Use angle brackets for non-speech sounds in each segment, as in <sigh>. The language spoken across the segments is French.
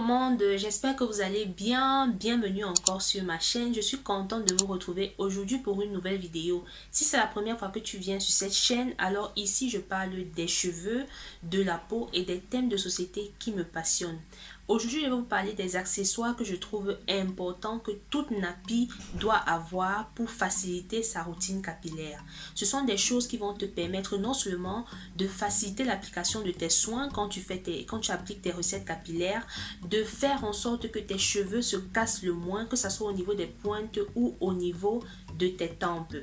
monde, j'espère que vous allez bien. Bienvenue encore sur ma chaîne. Je suis contente de vous retrouver aujourd'hui pour une nouvelle vidéo. Si c'est la première fois que tu viens sur cette chaîne, alors ici je parle des cheveux, de la peau et des thèmes de société qui me passionnent. Aujourd'hui, je vais vous parler des accessoires que je trouve importants que toute nappie doit avoir pour faciliter sa routine capillaire. Ce sont des choses qui vont te permettre non seulement de faciliter l'application de tes soins quand tu, appliques tes recettes capillaires, de faire en sorte que tes cheveux se cassent le moins, que ce soit au niveau des pointes ou au niveau de tes tempes.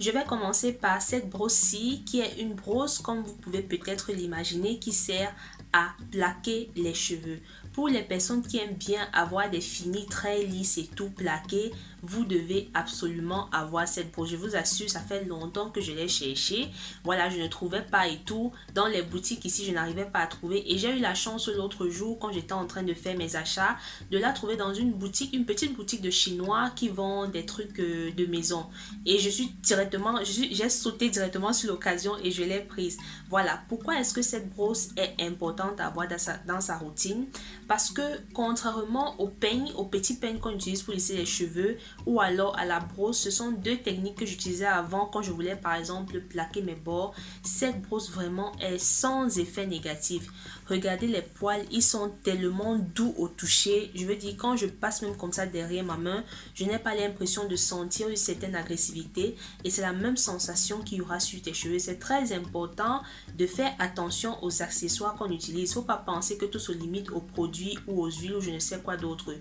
Je vais commencer par cette brosse-ci qui est une brosse comme vous pouvez peut-être l'imaginer qui sert à plaquer les cheveux. Pour les personnes qui aiment bien avoir des finis très lisses et tout plaqué, vous devez absolument avoir cette brosse. Je vous assure, ça fait longtemps que je l'ai cherché. Voilà, je ne trouvais pas et tout. Dans les boutiques ici, je n'arrivais pas à trouver. Et j'ai eu la chance l'autre jour, quand j'étais en train de faire mes achats, de la trouver dans une boutique, une petite boutique de chinois qui vend des trucs euh, de maison. Et je suis directement, j'ai sauté directement sur l'occasion et je l'ai prise. Voilà, pourquoi est-ce que cette brosse est importante à avoir dans sa, dans sa routine? Parce que contrairement au peigne, au petit peigne qu'on utilise pour lisser les cheveux ou alors à la brosse, ce sont deux techniques que j'utilisais avant quand je voulais par exemple plaquer mes bords. Cette brosse vraiment est sans effet négatif. Regardez les poils, ils sont tellement doux au toucher. Je veux dire, quand je passe même comme ça derrière ma main, je n'ai pas l'impression de sentir une certaine agressivité. Et c'est la même sensation qu'il y aura sur tes cheveux. C'est très important de faire attention aux accessoires qu'on utilise. Il ne faut pas penser que tout se limite aux produits ou aux huiles ou je ne sais quoi d'autre.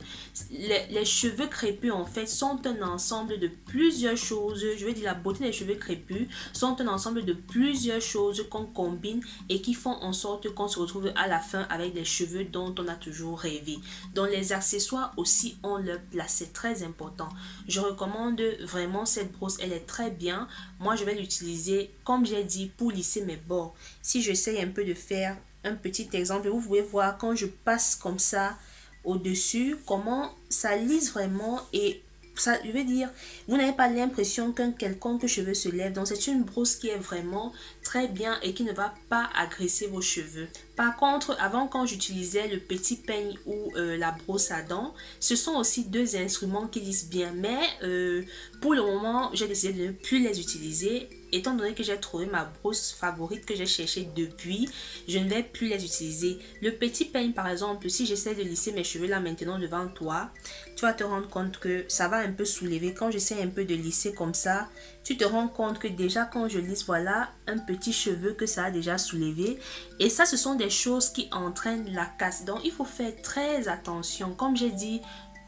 Les, les, cheveux crépus, en fait, sont un ensemble de plusieurs choses. Je veux dire, la beauté des cheveux crépus sont un ensemble de plusieurs choses qu'on combine et qui font en sorte qu'on se retrouve à la fin avec des cheveux dont on a toujours rêvé. Dans les accessoires aussi, on leur place. C'est très important. Je recommande vraiment cette brosse. Elle est très bien. Moi, je vais l'utiliser, comme j'ai dit, pour lisser mes bords. Si j'essaye un peu de faire un petit exemple, vous pouvez voir quand je passe comme ça au-dessus, comment ça lisse vraiment et ça veut dire, vous n'avez pas l'impression qu'un quelconque cheveu se lève. Donc, c'est une brosse qui est vraiment très bien et qui ne va pas agresser vos cheveux. Par contre, avant quand j'utilisais le petit peigne ou euh, la brosse à dents, ce sont aussi deux instruments qui lissent bien. Mais euh, pour le moment, j'ai décidé de ne plus les utiliser. Étant donné que j'ai trouvé ma brosse favorite que j'ai cherché depuis, je ne vais plus les utiliser. Le petit peigne par exemple, si j'essaie de lisser mes cheveux là maintenant devant toi, tu vas te rendre compte que ça va un peu soulever. Quand j'essaie un peu de lisser comme ça, tu te rends compte que déjà quand je lisse, voilà un petit cheveu que ça a déjà soulevé. Et ça, ce sont des choses qui entraînent la casse. Donc, il faut faire très attention. Comme j'ai dit,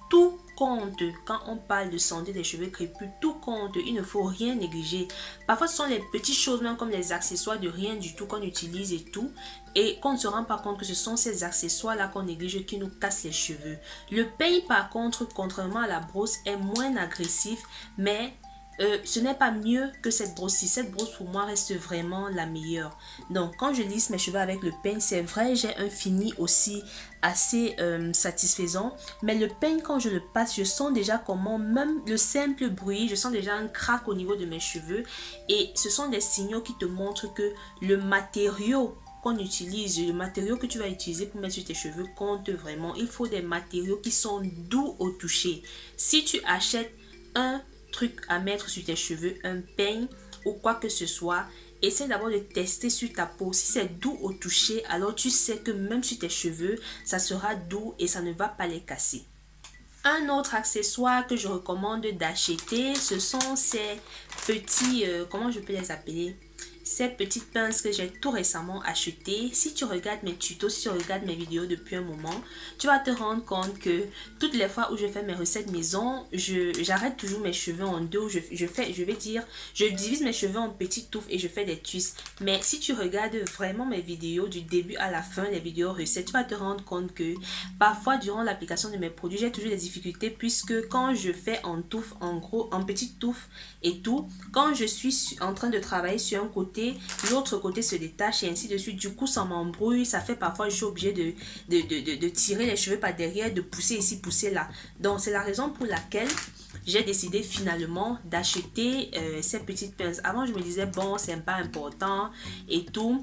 tout compte quand on parle de santé des cheveux crépus, tout compte, il ne faut rien négliger. Parfois, ce sont les petites choses, même comme les accessoires de rien du tout qu'on utilise et tout, et qu'on ne se rend pas compte que ce sont ces accessoires-là qu'on néglige qui nous cassent les cheveux. Le pays, par contre, contrairement à la brosse, est moins agressif, mais euh, ce n'est pas mieux que cette brosse-ci. Cette brosse pour moi reste vraiment la meilleure. Donc quand je lisse mes cheveux avec le peigne, c'est vrai, j'ai un fini aussi assez euh, satisfaisant. Mais le peigne, quand je le passe, je sens déjà comment, même le simple bruit, je sens déjà un crack au niveau de mes cheveux. Et ce sont des signaux qui te montrent que le matériau qu'on utilise, le matériau que tu vas utiliser pour mettre sur tes cheveux compte vraiment. Il faut des matériaux qui sont doux au toucher. Si tu achètes un truc à mettre sur tes cheveux, un peigne ou quoi que ce soit, essaie d'abord de tester sur ta peau. Si c'est doux au toucher, alors tu sais que même sur tes cheveux, ça sera doux et ça ne va pas les casser. Un autre accessoire que je recommande d'acheter, ce sont ces petits, euh, comment je peux les appeler? Cette petite pince que j'ai tout récemment achetée. Si tu regardes mes tutos, si tu regardes mes vidéos depuis un moment, tu vas te rendre compte que toutes les fois où je fais mes recettes maison, j'arrête toujours mes cheveux en deux. Je, je, fais, je vais dire, je divise mes cheveux en petites touffes et je fais des twists. Mais si tu regardes vraiment mes vidéos du début à la fin, les vidéos recettes, tu vas te rendre compte que parfois durant l'application de mes produits, j'ai toujours des difficultés puisque quand je fais en touffe, en gros, en petites touffes et tout, quand je suis en train de travailler sur un côté, l'autre côté se détache et ainsi de suite. Du coup, ça m'embrouille, ça fait parfois je suis obligée de, tirer les cheveux par derrière, de pousser ici, pousser là. Donc, c'est la raison pour laquelle j'ai décidé finalement d'acheter euh, ces petites pinces. Avant, je me disais, bon, c'est pas important et tout.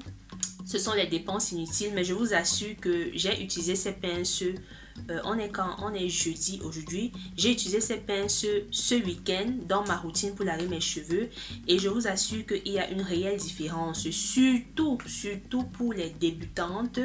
Ce sont les dépenses inutiles, mais je vous assure que j'ai utilisé ces pinces euh, on est quand On est jeudi aujourd'hui. J'ai utilisé ces pinces ce week-end dans ma routine pour laver mes cheveux. Et je vous assure qu'il y a une réelle différence. Surtout, pour les débutantes,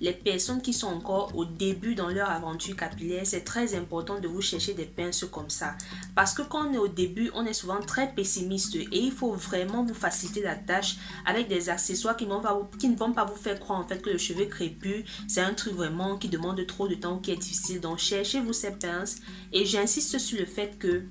les personnes qui sont encore au début dans leur aventure capillaire. C'est très important de vous chercher des pinces comme ça. Parce que quand on est au début, on est souvent très pessimiste. Et il faut vraiment vous faciliter la tâche avec des accessoires qui, ne vont pas vous faire croire en fait que le cheveu crépus, c'est un truc vraiment qui demande trop de temps, est difficile. Donc, cherchez-vous ces pinces. Et j'insiste sur le fait que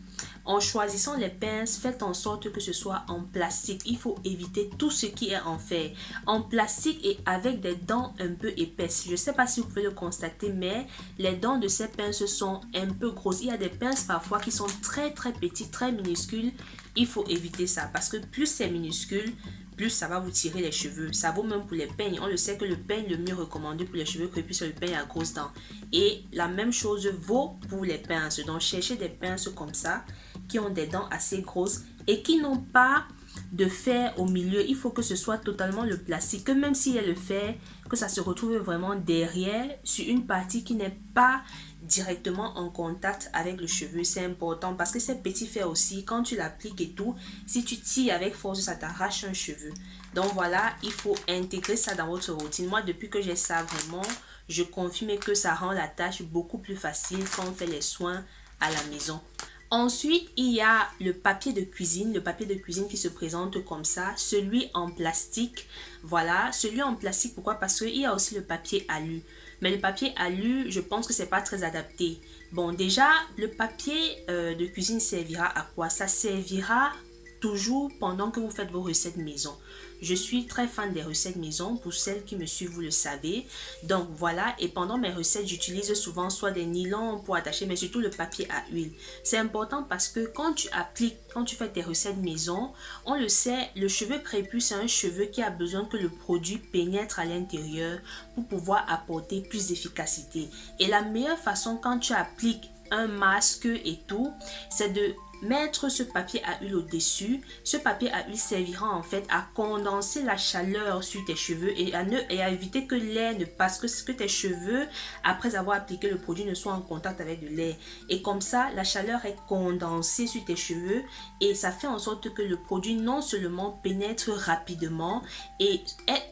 en choisissant les pinces, faites en sorte que ce soit en plastique. Il faut éviter tout ce qui est en fer. En plastique et avec des dents un peu épaisses. Je sais pas si vous pouvez le constater, mais les dents de ces pinces sont un peu grosses. Il y a des pinces parfois qui sont très très petites, très minuscules. Il faut éviter ça parce que plus c'est minuscule, plus ça va vous tirer les cheveux. Ça vaut même pour les peignes. On le sait que le peigne le mieux recommandé pour les cheveux crépus, c'est le peigne à grosses dents. Et la même chose vaut pour les pinces. Donc, cherchez des pinces comme ça, qui ont des dents assez grosses et qui n'ont pas de fer au milieu. Il faut que ce soit totalement le plastique. Que même s'il y a le fer, que ça se retrouve vraiment derrière sur une partie qui n'est pas directement en contact avec le cheveu. C'est important parce que ces petits fers aussi, quand tu l'appliques et tout, si tu tires avec force, ça t'arrache un cheveu. Donc voilà, il faut intégrer ça dans votre routine. Moi, depuis que j'ai ça vraiment, je confirme que ça rend la tâche beaucoup plus facile quand on fait les soins à la maison. Ensuite, il y a le papier de cuisine, le papier de cuisine qui se présente comme ça, celui en plastique. Voilà, celui en plastique, pourquoi? Parce qu'il y a aussi le papier alu. Mais le papier alu, je pense que c'est pas très adapté. Bon, déjà, le papier euh, de cuisine servira à quoi? Ça servira toujours pendant que vous faites vos recettes maison. Je suis très fan des recettes maison. Pour celles qui me suivent, vous le savez. Donc voilà. Et pendant mes recettes, j'utilise souvent soit des nylons pour attacher, mais surtout le papier à huile. C'est important parce que quand tu appliques, quand tu fais tes recettes maison, on le sait, le cheveu crépus, c'est un cheveu qui a besoin que le produit pénètre à l'intérieur pour pouvoir apporter plus d'efficacité. Et la meilleure façon quand tu appliques un masque et tout, c'est de mettre ce papier à huile au-dessus. Ce papier à huile servira en fait à condenser la chaleur sur tes cheveux et à, éviter que l'air ne passe, que, tes cheveux, après avoir appliqué le produit, ne soient en contact avec de l'air. Et comme ça, la chaleur est condensée sur tes cheveux et ça fait en sorte que le produit non seulement pénètre rapidement et,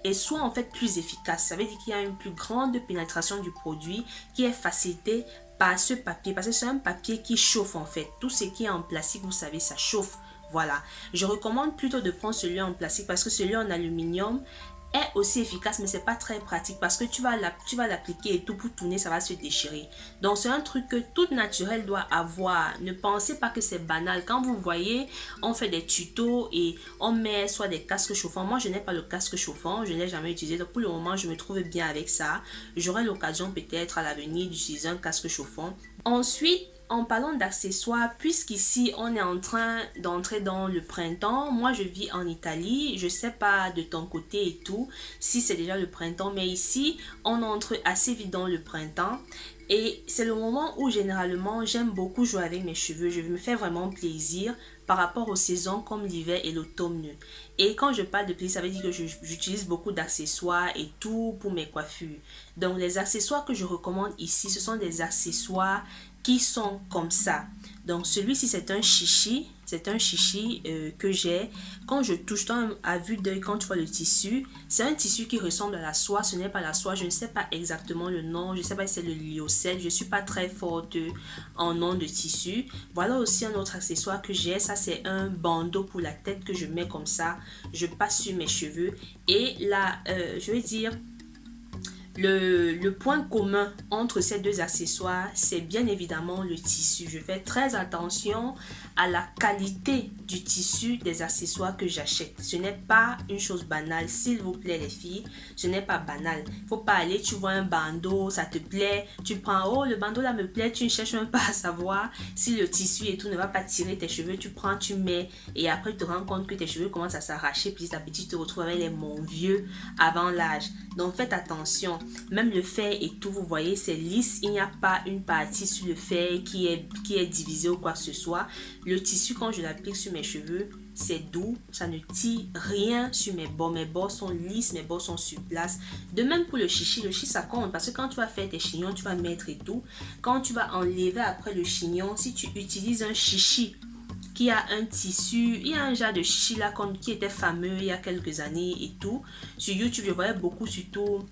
et soit en fait plus efficace. Ça veut dire qu'il y a une plus grande pénétration du produit qui est facilitée par ce papier parce que c'est un papier qui chauffe en fait. Tout ce qui est en plastique, vous savez, ça chauffe. Voilà. Je recommande plutôt de prendre celui en plastique parce que celui en aluminium aussi efficace mais c'est pas très pratique parce que tu vas l'appliquer et tout pour tourner ça va se déchirer. Donc c'est un truc que toute naturelle doit avoir. Ne pensez pas que c'est banal. Quand vous voyez on fait des tutos et on met soit des casques chauffants. Moi je n'ai pas le casque chauffant je n'ai jamais utilisé. Donc pour le moment je me trouve bien avec ça. J'aurai l'occasion peut-être à l'avenir d'utiliser un casque chauffant. Ensuite en parlant d'accessoires, puisqu'ici on est en train d'entrer dans le printemps, moi je vis en Italie, je sais pas de ton côté et tout, si c'est déjà le printemps, mais ici on entre assez vite dans le printemps. Et c'est le moment où généralement j'aime beaucoup jouer avec mes cheveux, je me fais vraiment plaisir par rapport aux saisons comme l'hiver et l'automne. Et quand je parle de plaisir, ça veut dire que j'utilise beaucoup d'accessoires et tout pour mes coiffures. Donc les accessoires que je recommande ici, ce sont des accessoires qui sont comme ça. Donc celui-ci c'est un chichi, c'est un chichi euh, que j'ai. Quand je touche à vue d'œil, quand tu vois le tissu, c'est un tissu qui ressemble à la soie. Ce n'est pas la soie, je ne sais pas exactement le nom. Je ne sais pas si c'est le lyocell. Je ne suis pas très forte en nom de tissu. Voilà aussi un autre accessoire que j'ai. Ça c'est un bandeau pour la tête que je mets comme ça. Je passe sur mes cheveux. Et là, euh, je vais dire le, point commun entre ces deux accessoires, c'est bien évidemment le tissu. Je fais très attention à la qualité du tissu des accessoires que j'achète. Ce n'est pas une chose banale, s'il vous plaît les filles, ce n'est pas banal. Faut pas aller, tu vois un bandeau, ça te plaît, tu prends, oh le bandeau là me plaît, tu ne cherches même pas à savoir si le tissu et tout ne va pas tirer tes cheveux, tu prends, tu mets et après tu te rends compte que tes cheveux commencent à s'arracher, petit à petit tu te retrouves avec les mon vieux avant l'âge. Donc faites attention. Même le fer et tout, vous voyez, c'est lisse. Il n'y a pas une partie sur le fer qui est, qui est divisée ou quoi que ce soit. Le tissu, quand je l'applique sur mes cheveux, c'est doux, ça ne tire rien sur mes bords. Mes bords sont lisses, mes bords sont sur place. De même pour le chichi, le chichi ça compte parce que quand tu vas faire tes chignons, tu vas mettre et tout. Quand tu vas enlever après le chignon, si tu utilises un chichi qui a un tissu, il y a un genre de chichi là qui était fameux il y a quelques années et tout. Sur YouTube, je voyais beaucoup surtout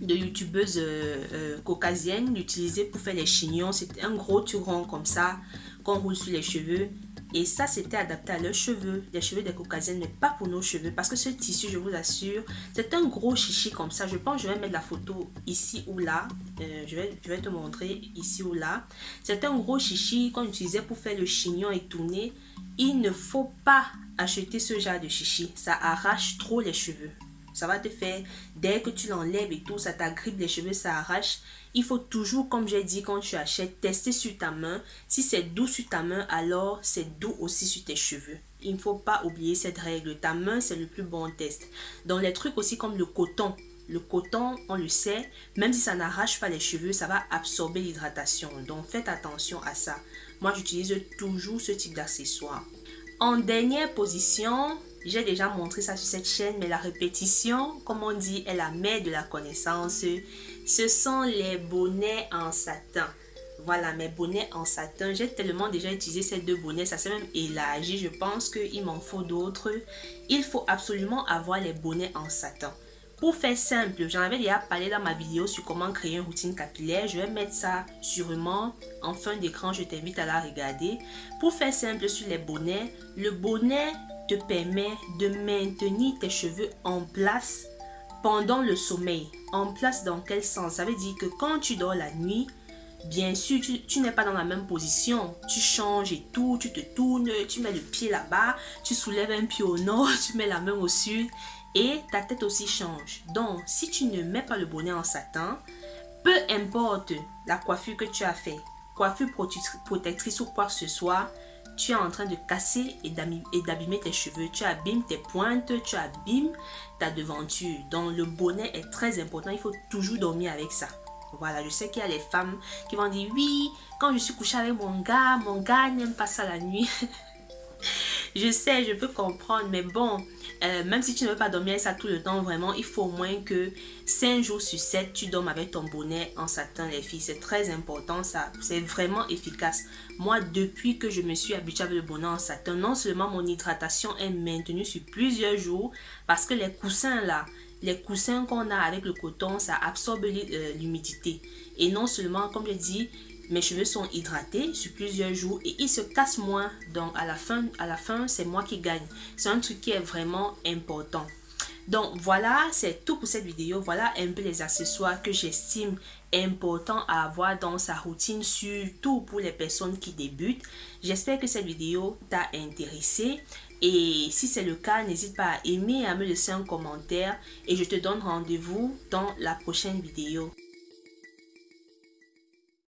de youtubeuses euh, euh, caucasiennes l'utiliser pour faire les chignons. C'était un gros turon comme ça qu'on roule sur les cheveux. Et ça, c'était adapté à leurs cheveux, les cheveux des caucasiennes, mais pas pour nos cheveux. Parce que ce tissu, je vous assure, c'est un gros chichi comme ça. Je pense que je vais mettre la photo ici ou là. Euh, je, vais, je vais te montrer ici ou là. C'est un gros chichi qu'on utilisait pour faire le chignon et tourner. Il ne faut pas acheter ce genre de chichi. Ça arrache trop les cheveux. Ça va te faire, dès que tu l'enlèves et tout, ça t'agrippe les cheveux, ça arrache. Il faut toujours, comme j'ai dit, quand tu achètes, tester sur ta main. Si c'est doux sur ta main, alors c'est doux aussi sur tes cheveux. Il ne faut pas oublier cette règle. Ta main, c'est le plus bon test. Dans les trucs aussi comme le coton, le coton, on le sait, même si ça n'arrache pas les cheveux, ça va absorber l'hydratation. Donc faites attention à ça. Moi, j'utilise toujours ce type d'accessoire. En dernière position, j'ai déjà montré ça sur cette chaîne, mais la répétition, comme on dit, est la mère de la connaissance. Ce sont les bonnets en satin. Voilà, mes bonnets en satin. J'ai tellement déjà utilisé ces deux bonnets, ça s'est même élargi. Je pense qu'il m'en faut d'autres. Il faut absolument avoir les bonnets en satin. Pour faire simple, j'en avais déjà parlé dans ma vidéo sur comment créer une routine capillaire. Je vais mettre ça sûrement en fin d'écran. Je t'invite à la regarder. Pour faire simple sur les bonnets, le bonnet te permet de maintenir tes cheveux en place pendant le sommeil. En place dans quel sens? Ça veut dire que quand tu dors la nuit, bien sûr, tu, n'es pas dans la même position. Tu changes et tout, tu te tournes, tu mets le pied là-bas, tu soulèves un pied au nord, <laughs> tu mets la main au sud et ta tête aussi change. Donc, si tu ne mets pas le bonnet en satin, peu importe la coiffure que tu as fait, coiffure protectrice ou quoi que ce soit, tu es en train de casser et d'abîmer tes cheveux. Tu abîmes tes pointes, tu abîmes ta devanture. Donc le bonnet est très important. Il faut toujours dormir avec ça. Voilà, je sais qu'il y a les femmes qui vont dire oui, quand je suis couchée avec mon gars, mon gars n'aime pas ça la nuit. <laughs> je sais, je peux comprendre, mais bon, euh, même si tu ne veux pas dormir avec ça tout le temps, vraiment, il faut au moins que 5 jours sur 7, tu dormes avec ton bonnet en satin, les filles. C'est très important, ça. C'est vraiment efficace. Moi, depuis que je me suis habituée avec le bonnet en satin, non seulement mon hydratation est maintenue sur plusieurs jours, parce que les coussins là, les coussins qu'on a avec le coton, ça absorbe euh, l'humidité. Et non seulement, comme je dis, mes cheveux sont hydratés sur plusieurs jours et ils se cassent moins. Donc à la fin, fin c'est moi qui gagne. C'est un truc qui est vraiment important. Donc voilà, c'est tout pour cette vidéo. Voilà un peu les accessoires que j'estime important à avoir dans sa routine, surtout pour les personnes qui débutent. J'espère que cette vidéo t'a intéressé. Et si c'est le cas, n'hésite pas à aimer à me laisser un commentaire. Et je te donne rendez-vous dans la prochaine vidéo.